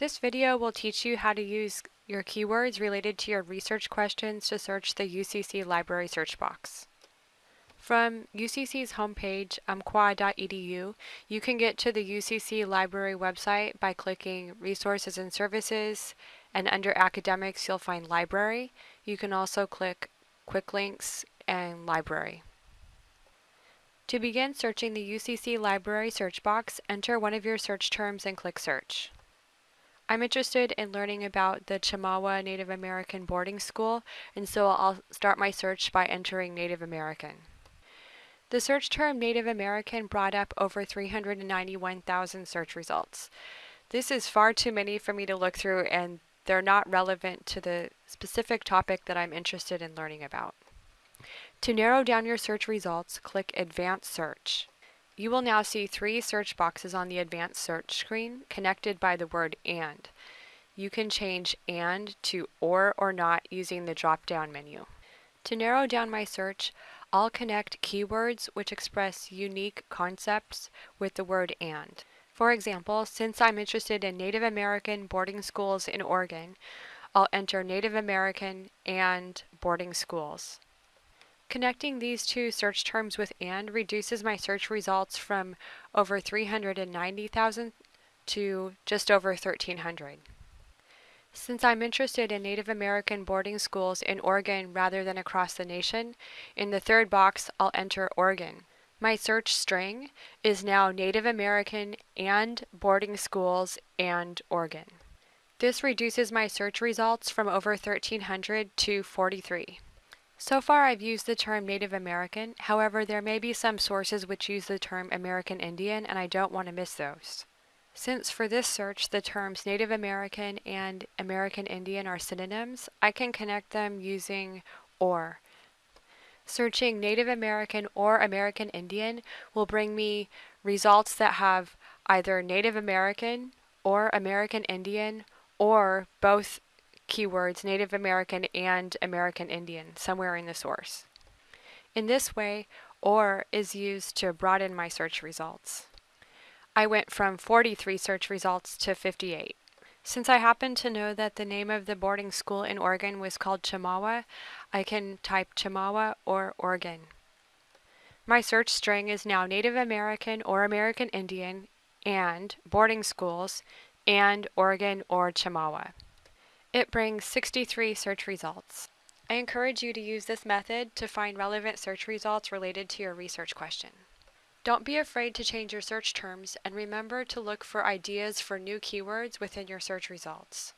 This video will teach you how to use your keywords related to your research questions to search the UCC library search box. From UCC's homepage, umpqua.edu, you can get to the UCC library website by clicking Resources and Services, and under Academics you'll find Library. You can also click Quick Links and Library. To begin searching the UCC library search box, enter one of your search terms and click Search. I'm interested in learning about the Chemawa Native American boarding school, and so I'll start my search by entering Native American. The search term Native American brought up over 391,000 search results. This is far too many for me to look through and they're not relevant to the specific topic that I'm interested in learning about. To narrow down your search results, click Advanced Search. You will now see three search boxes on the advanced search screen connected by the word AND. You can change AND to OR or NOT using the drop-down menu. To narrow down my search, I'll connect keywords which express unique concepts with the word AND. For example, since I'm interested in Native American boarding schools in Oregon, I'll enter Native American and boarding schools. Connecting these two search terms with AND reduces my search results from over 390,000 to just over 1,300. Since I'm interested in Native American boarding schools in Oregon rather than across the nation, in the third box I'll enter Oregon. My search string is now Native American and boarding schools and Oregon. This reduces my search results from over 1,300 to 43. So far I've used the term Native American, however there may be some sources which use the term American Indian and I don't want to miss those. Since for this search the terms Native American and American Indian are synonyms, I can connect them using OR. Searching Native American or American Indian will bring me results that have either Native American or American Indian or both keywords Native American and American Indian somewhere in the source. In this way, OR is used to broaden my search results. I went from 43 search results to 58. Since I happen to know that the name of the boarding school in Oregon was called Chemawa, I can type Chemawa or Oregon. My search string is now Native American or American Indian and boarding schools and Oregon or Chemawa. It brings 63 search results. I encourage you to use this method to find relevant search results related to your research question. Don't be afraid to change your search terms and remember to look for ideas for new keywords within your search results.